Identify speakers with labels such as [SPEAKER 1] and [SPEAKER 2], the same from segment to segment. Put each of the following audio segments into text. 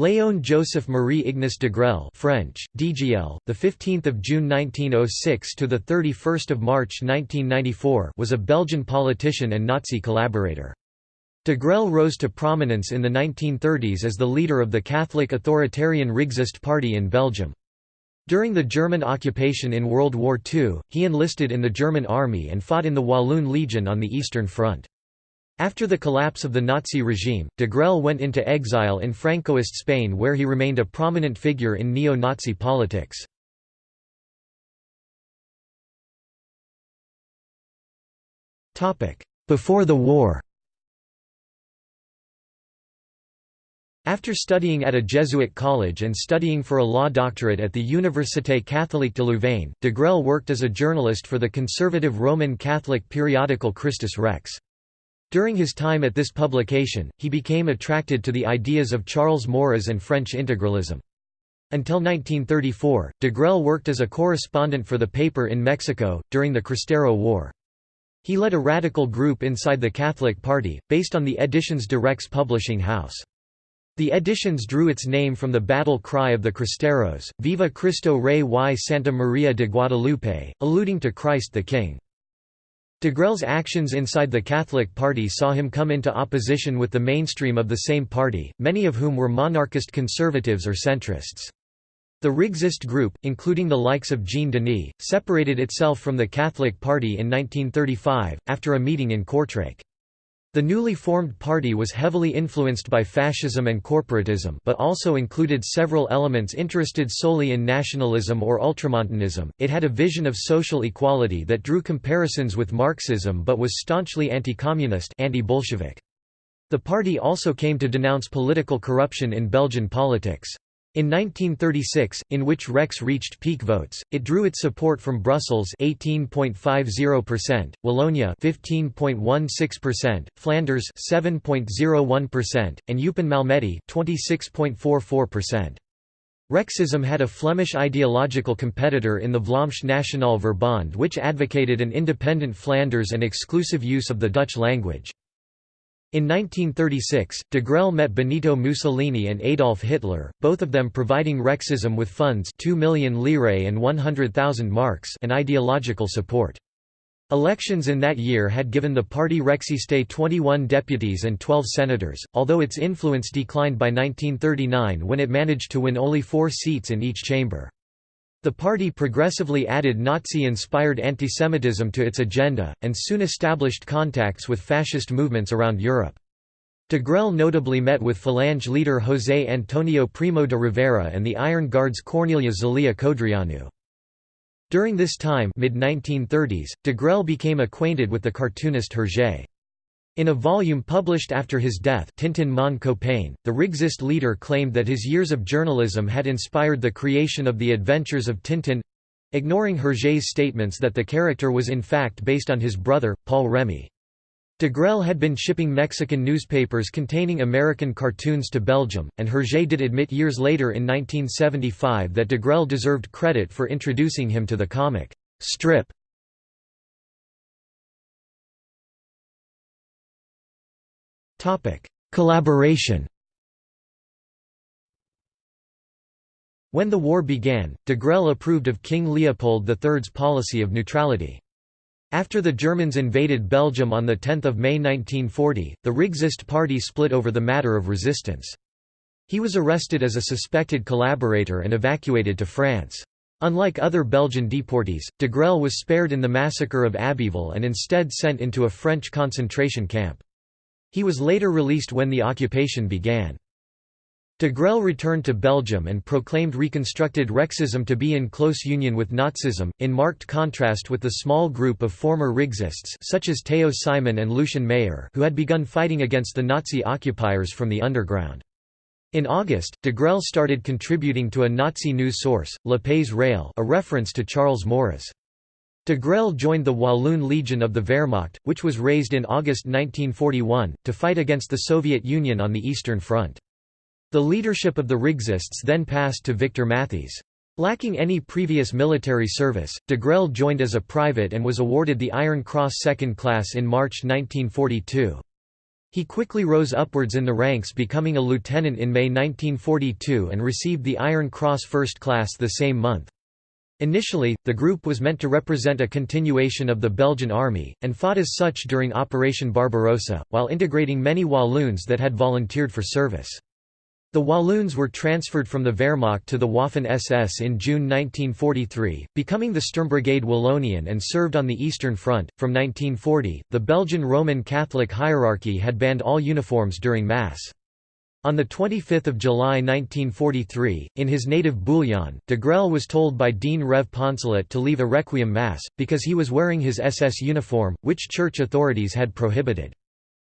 [SPEAKER 1] Léon Joseph Marie Ignace Degrelle French, DGL, the 15th of June 1906 to the 31st of March 1994 was a Belgian politician and Nazi collaborator. Degrelle rose to prominence in the 1930s as the leader of the Catholic authoritarian Rexist party in Belgium. During the German occupation in World War II, he enlisted in the German army and fought in the Walloon Legion on the Eastern Front. After the collapse of the Nazi regime, Degrelle went into exile in Francoist Spain where he remained a prominent figure in neo-Nazi politics. Before the war After studying at a Jesuit college and studying for a law doctorate at the Université Catholique de Louvain, Degrelle worked as a journalist for the conservative Roman Catholic periodical Christus Rex. During his time at this publication, he became attracted to the ideas of Charles Maurras and French integralism. Until 1934, Degrelle worked as a correspondent for the paper in Mexico, during the Cristero War. He led a radical group inside the Catholic Party, based on the Editions Rex publishing house. The editions drew its name from the battle cry of the Cristeros, Viva Cristo Rey y Santa Maria de Guadalupe, alluding to Christ the King. Degrelle's actions inside the Catholic Party saw him come into opposition with the mainstream of the same party, many of whom were monarchist conservatives or centrists. The Rexist group, including the likes of Jean Denis, separated itself from the Catholic Party in 1935, after a meeting in Kortrijk. The newly formed party was heavily influenced by fascism and corporatism but also included several elements interested solely in nationalism or ultramontanism. It had a vision of social equality that drew comparisons with Marxism but was staunchly anti-communist anti-Bolshevik. The party also came to denounce political corruption in Belgian politics. In 1936, in which Rex reached peak votes, it drew its support from Brussels 18.50%, Wallonia 15.16%, Flanders 7.01%, and Eupen Malmedy 26.44%. Rexism had a Flemish ideological competitor in the Vlaamse Nationale Verbond which advocated an independent Flanders and exclusive use of the Dutch language. In 1936, De Degrelle met Benito Mussolini and Adolf Hitler, both of them providing Rexism with funds 2 million lire and 100,000 marks and ideological support. Elections in that year had given the party Rexiste 21 deputies and 12 senators, although its influence declined by 1939 when it managed to win only four seats in each chamber. The party progressively added Nazi-inspired antisemitism to its agenda, and soon established contacts with fascist movements around Europe. Degrelle notably met with Falange leader José Antonio Primo de Rivera and the Iron Guard's Corneliu Zelea Codreanu. During this time mid-1930s, Degrelle became acquainted with the cartoonist Hergé. In a volume published after his death Tintin Mon Copain, the Rexist leader claimed that his years of journalism had inspired the creation of the Adventures of Tintin—ignoring Hergé's statements that the character was in fact based on his brother, Paul Remi. Degrelle had been shipping Mexican newspapers containing American cartoons to Belgium, and Hergé did admit years later in 1975 that Degrelle deserved credit for introducing him to the comic strip Topic: Collaboration. When the war began, Degrelle approved of King Leopold III's policy of neutrality. After the Germans invaded Belgium on 10 May 1940, the Rexist party split over the matter of resistance. He was arrested as a suspected collaborator and evacuated to France. Unlike other Belgian deportees, Degrelle was spared in the massacre of Abbeville and instead sent into a French concentration camp. He was later released when the occupation began. Degrelle returned to Belgium and proclaimed reconstructed Rexism to be in close union with Nazism, in marked contrast with the small group of former Rexists such as Theo Simon and Lucien Mayer who had begun fighting against the Nazi occupiers from the underground. In August, Degrelle started contributing to a Nazi news source, Le Pays Réel a reference to Charles Maurras. Degrelle joined the Walloon Legion of the Wehrmacht, which was raised in August 1941, to fight against the Soviet Union on the Eastern Front. The leadership of the Rexists then passed to Victor Matthys. Lacking any previous military service, Degrelle joined as a private and was awarded the Iron Cross Second Class in March 1942. He quickly rose upwards in the ranks becoming a lieutenant in May 1942 and received the Iron Cross First Class the same month. Initially, the group was meant to represent a continuation of the Belgian army, and fought as such during Operation Barbarossa, while integrating many Walloons that had volunteered for service. The Walloons were transferred from the Wehrmacht to the Waffen-SS in June 1943, becoming the Sturmbrigade Wallonian and served on the Eastern Front. From 1940, the Belgian Roman Catholic hierarchy had banned all uniforms during Mass. On 25 July 1943, in his native Bouillon, Degrelle was told by Dean Rev Poncelet to leave a Requiem Mass, because he was wearing his SS uniform, which church authorities had prohibited.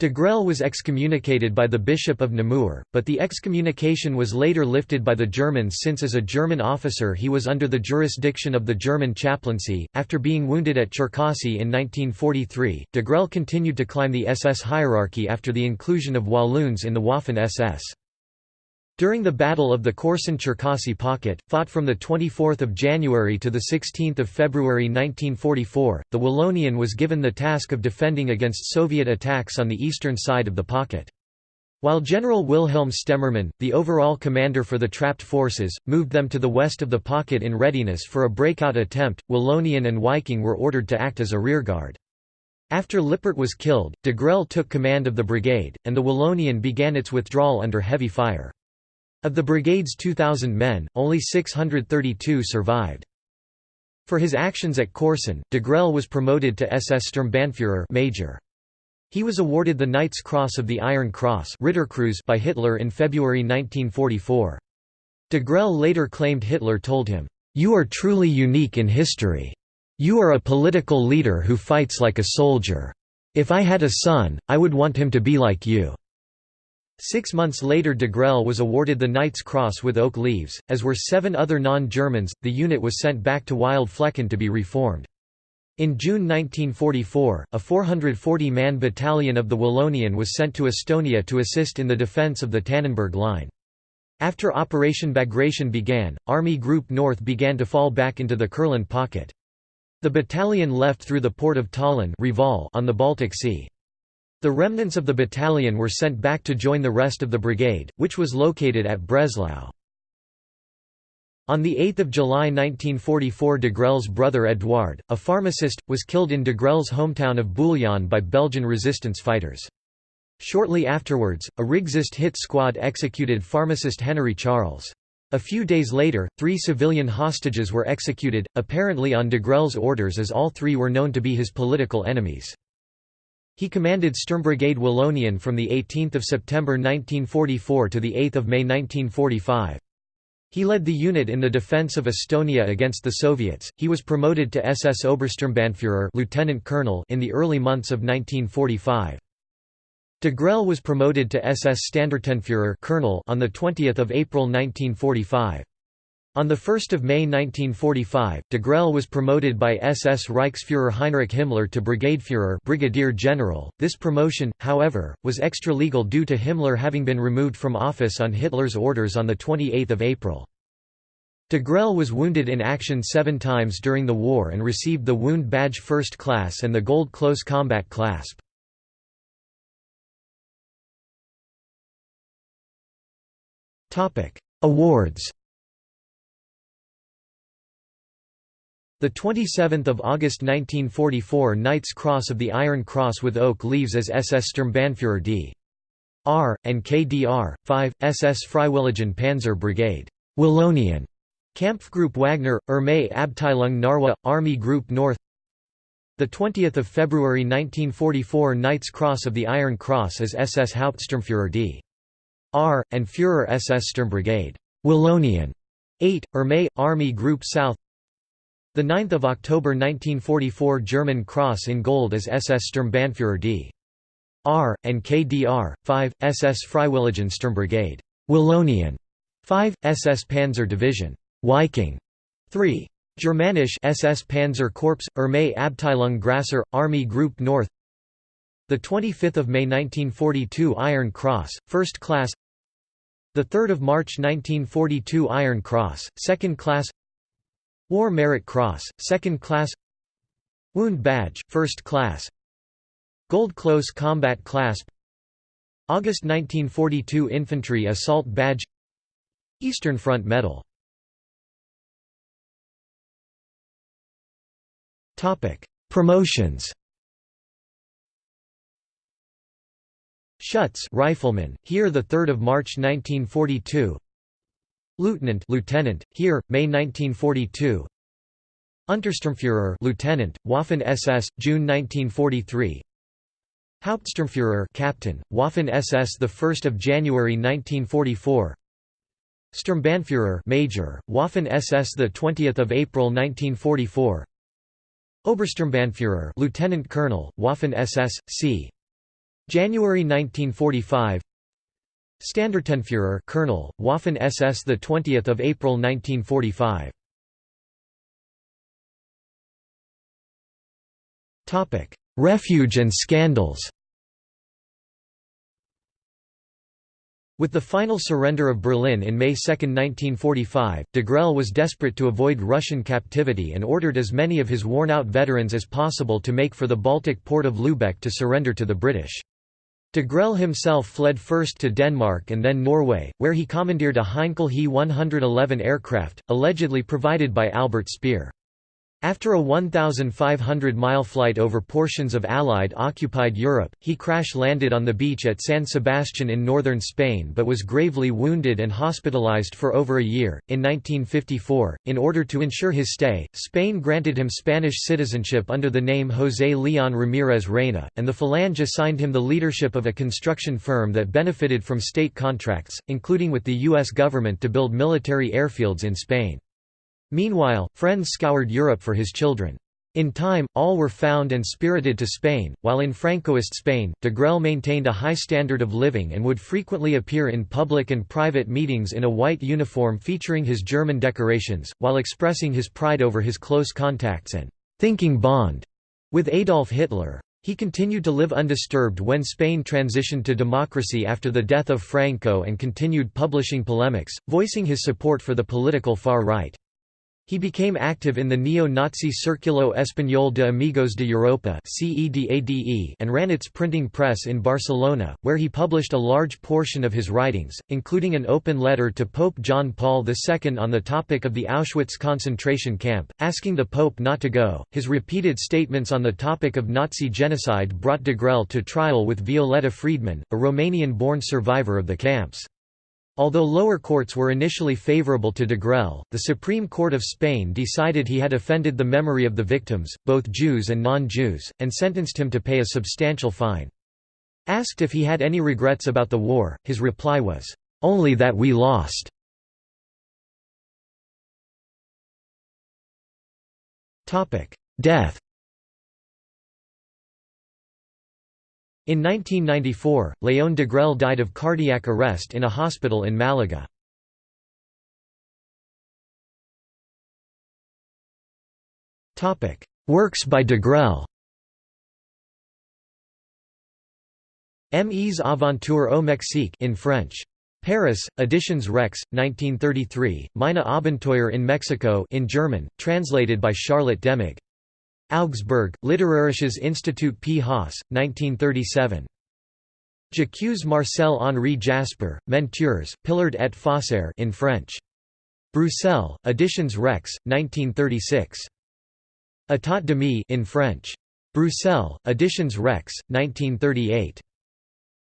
[SPEAKER 1] Degrelle was excommunicated by the Bishop of Namur, but the excommunication was later lifted by the Germans since as a German officer he was under the jurisdiction of the German chaplaincy. After being wounded at Cherkassy in 1943, Degrelle continued to climb the SS hierarchy after the inclusion of Walloons in the Waffen-SS. During the Battle of the Korsun-Cherkassy Pocket, fought from 24 January to 16 February 1944, the Wallonian was given the task of defending against Soviet attacks on the eastern side of the pocket. While General Wilhelm Stemmermann, the overall commander for the trapped forces, moved them to the west of the pocket in readiness for a breakout attempt, Wallonian and Viking were ordered to act as a rearguard. After Lippert was killed, Degrelle took command of the brigade, and the Wallonian began its withdrawal under heavy fire. Of the brigade's 2,000 men, only 632 survived. For his actions at Korsun, Degrelle was promoted to SS Sturmbannführer major. He was awarded the Knight's Cross of the Iron Cross by Hitler in February 1944. Degrelle later claimed Hitler told him, "'You are truly unique in history. You are a political leader who fights like a soldier. If I had a son, I would want him to be like you.' Six months later Degrelle was awarded the Knight's Cross with oak leaves, as were seven other non-Germans. The unit was sent back to Wildflecken to be reformed. In June 1944, a 440-man battalion of the Wallonian was sent to Estonia to assist in the defence of the Tannenberg Line. After Operation Bagration began, Army Group North began to fall back into the Kurland pocket. The battalion left through the port of Tallinn on the Baltic Sea. The remnants of the battalion were sent back to join the rest of the brigade, which was located at Breslau. On 8 July 1944 Degrelle's brother Edouard, a pharmacist, was killed in Degrelle's hometown of Bouillon by Belgian resistance fighters. Shortly afterwards, a Rexist hit squad executed pharmacist Henry Charles. A few days later, three civilian hostages were executed, apparently on Degrelle's orders as all three were known to be his political enemies. He commanded Sturmbrigade Wallonian from 18 September 1944 to 8 May 1945. He led the unit in the defense of Estonia against the Soviets. He was promoted to SS Obersturmbannführer lieutenant colonel in the early months of 1945. De was promoted to SS Standartenführer colonel on the 20th of April 1945. On 1 May 1945, Degrelle was promoted by SS Reichsfuhrer Heinrich Himmler to Brigadefuhrer brigadier general. This promotion, however, was extra-legal due to Himmler having been removed from office on Hitler's orders on 28 April. Degrelle was wounded in action seven times during the war and received the Wound Badge First Class and the Gold Close Combat Clasp. Awards The 27th of August 1944 Knight's Cross of the Iron Cross with oak leaves as SS Sturmbannführer D. R. and KDR 5 SS Freiwilligen Panzer Brigade Wallonian Kampfgruppe Wagner Armee Abteilung Narwa Army Group North the 20th of February 1944 Knight's Cross of the Iron Cross as SS Hauptsturmführer D. R. and Führer SS Sturmbrigade Wallonian 8 Armee Army Group South the 9th of October 1944 German Cross in Gold as SS Sturmbannführer D. R. and KDR. 5, SS Freiwilligen Sturmbrigade. Wallonian. 5, SS Panzer Division. Viking. 3. Germanisch SS Panzer Corps, Armee Abteilung Grasser, Army Group North the 25th of May 1942 Iron Cross, First Class. The 3rd of March 1942 Iron Cross, Second Class. War Merit Cross, Second Class Wound Badge, First Class Gold Close Combat Clasp August 1942 Infantry Assault Badge Eastern Front Medal Promotions Schutz rifleman, here the 3rd of March 1942. Lieutenant, lieutenant, here May 1942. Untersturmführer, lieutenant, Waffen SS, June 1943. Hauptsturmführer, captain, Waffen SS, the 1st of January 1944. Sturmbannführer, major, Waffen SS, the 20th of April 1944. Obersturmbannführer, lieutenant colonel, Waffen SS, c. January 1945 Standartenführer Colonel, Waffen SS the 20th of April 1945 Topic Refuge and scandals With the final surrender of Berlin in May 2, 1945, Degrelle was desperate to avoid Russian captivity and ordered as many of his worn-out veterans as possible to make for the Baltic port of Lübeck to surrender to the British. Degrelle himself fled first to Denmark and then Norway, where he commandeered a Heinkel He 111 aircraft, allegedly provided by Albert Speer. After a 1,500-mile flight over portions of Allied-occupied Europe, he crash-landed on the beach at San Sebastian in northern Spain but was gravely wounded and hospitalized for over a year. In 1954, in order to ensure his stay, Spain granted him Spanish citizenship under the name José León Ramírez Reina, and the Falange assigned him the leadership of a construction firm that benefited from state contracts, including with the U.S. government to build military airfields in Spain. Meanwhile, friends scoured Europe for his children. In time, all were found and spirited to Spain, while in Francoist Spain, Degrelle maintained a high standard of living and would frequently appear in public and private meetings in a white uniform featuring his German decorations, while expressing his pride over his close contacts and «thinking bond» with Adolf Hitler. He continued to live undisturbed when Spain transitioned to democracy after the death of Franco and continued publishing polemics, voicing his support for the political far right. He became active in the neo-Nazi Círculo Español de Amigos de Europa and ran its printing press in Barcelona, where he published a large portion of his writings, including an open letter to Pope John Paul II on the topic of the Auschwitz concentration camp, asking the Pope not to go. His repeated statements on the topic of Nazi genocide brought Degrelle to trial with Violeta Friedman, a Romanian-born survivor of the camps. Although lower courts were initially favorable to Degrelle, the Supreme Court of Spain decided he had offended the memory of the victims, both Jews and non-Jews, and sentenced him to pay a substantial fine. Asked if he had any regrets about the war, his reply was, "'Only that we lost'". Death In 1994, Léon Degrelle died of cardiac arrest in a hospital in Malaga. Works by Degrelle Mes aventures au Mexique in French. Paris, Editions Rex, 1933, Meine Abenteuer in Mexico in German, translated by Charlotte Demig. Augsburg, Literarisches Institut P. Haas, 1937. J'accuse Marcel Henri Jaspar, Mentures, Pillard et Faussaire in French. Bruxelles, Editions Rex, 1936. État de in French. Bruxelles, Editions Rex, 1938.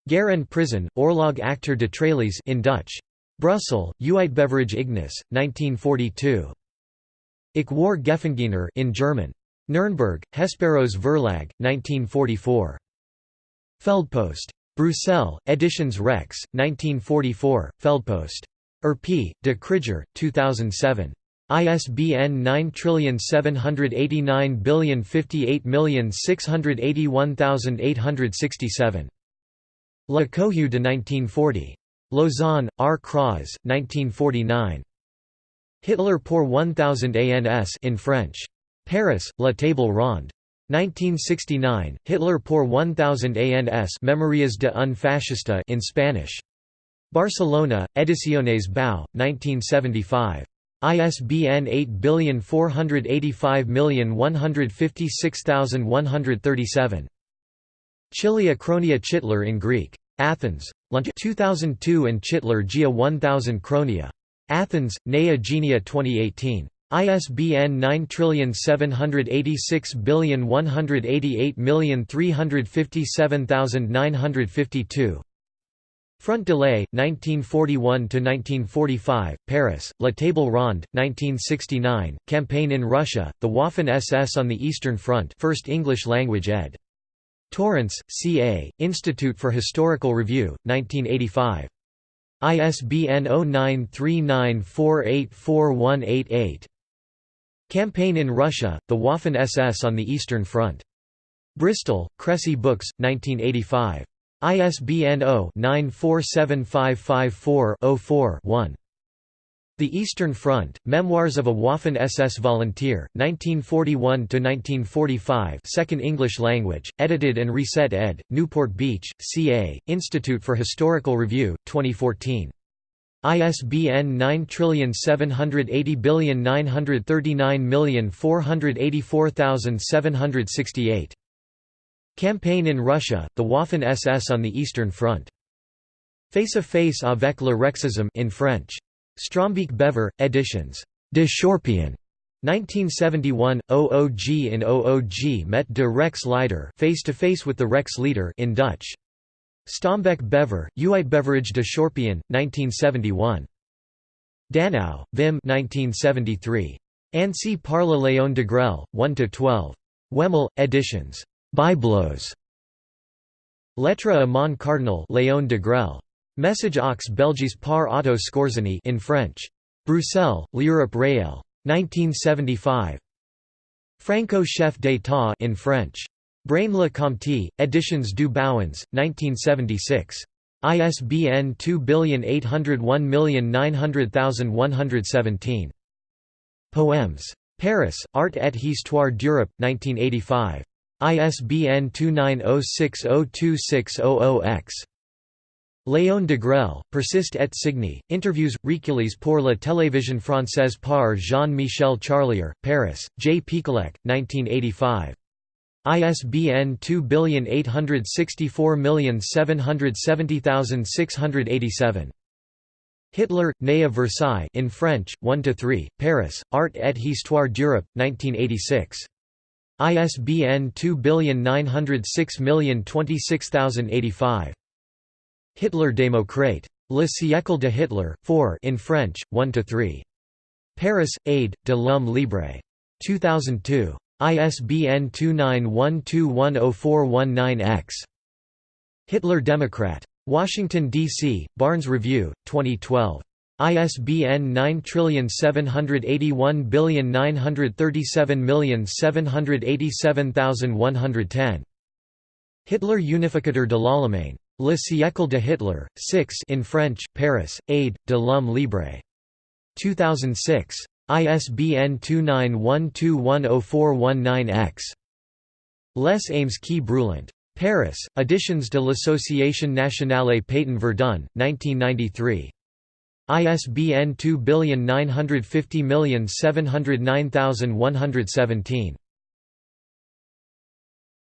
[SPEAKER 1] Guerre and Prison, Orlog acteur de Tralies in Dutch. Brussels, Uitgeverij Ignis, 1942. Ich war Gefangene in German. Nürnberg, Hesperos Verlag, 1944. Feldpost. Bruxelles, Editions Rex, 1944, Feldpost. Erp. de Krüger, 2007. ISBN 97890586867. La Cohue de 1940. Lausanne, R. Kras, 1949. Hitler pour 1000 ans in French. Paris, La Table Ronde. 1969, Hitler por 1000 ans Memorias de un fascista in Spanish. Barcelona, Ediciones Bau, 1975. ISBN 8485156137. Chilia Chronia Chitler in Greek. Athens. Lunch 2002 and Chitler Gia 1000 Chronia. Athens, Nea Genia 2018. ISBN 9786188357952. Front Delay, 1941–1945, Paris, La Table Ronde, 1969, Campaign in Russia, The Waffen-SS on the Eastern Front 1st English language ed. Torrance, C.A., Institute for Historical Review, 1985. ISBN 0939484188. Campaign in Russia, The Waffen-SS on the Eastern Front. Bristol, Cressy Books, 1985. ISBN 0-947554-04-1. The Eastern Front, Memoirs of a Waffen-SS Volunteer, 1941–1945 Second English language, edited and reset ed., Newport Beach, CA, Institute for Historical Review, 2014. ISBN 9780939484768. Campaign in Russia, the Waffen-SS on the Eastern Front. Face-à-face avec le Rexisme in French. Strombeek Bever, editions. De Chorpion. 1971, OOG in OOG met de Rex Leider face-to-face with the Rex leader in Dutch. Strombeek Bever, Uitbeverage de Chorpion, 1971. Danow, Wim 1973. Ainsi parle Léon Degrelle, 1–12. Wemmel, editions. Biblos. Lettre à mon cardinal Léon Degrelle. Message aux Belges par Otto Skorzeny in French. Bruxelles, L'Europe Réelle. 1975. Franco chef d'état in French. Braine-le Comte, Editions du Bouwens, 1976. ISBN 2801900117. Poems. Paris, Art et Histoire d'Europe, 1985. ISBN 2906026000-X. Léon Degrelle, Persiste et Signe, Interviews, Recueils pour la télévision française par Jean-Michel Charlier, Paris, J. Picolec, 1985. ISBN 2864770687. Hitler, né à Versailles in French, 1 to 3, Paris, Art et Histoire d'Europe, 1986. ISBN 2906026085. Hitler démocrate. Le siècle de Hitler, 4 in French, 1 to 3, Paris, Aide, de l'Homme Libre. 2002. ISBN 2912104119-X. Hitler Democrat. Washington, D.C., Barnes Review, 2012. ISBN 9781937787110. Hitler Unificateur de l'Allemagne. Le siècle de Hitler, 6 in French, Paris, Aide, de l'Homme Libre. 2006. ISBN 2912104119-X. Les Ames qui brûlant. Paris, Editions de l'Association nationale Pétain Verdun, 1993. ISBN 2950709117.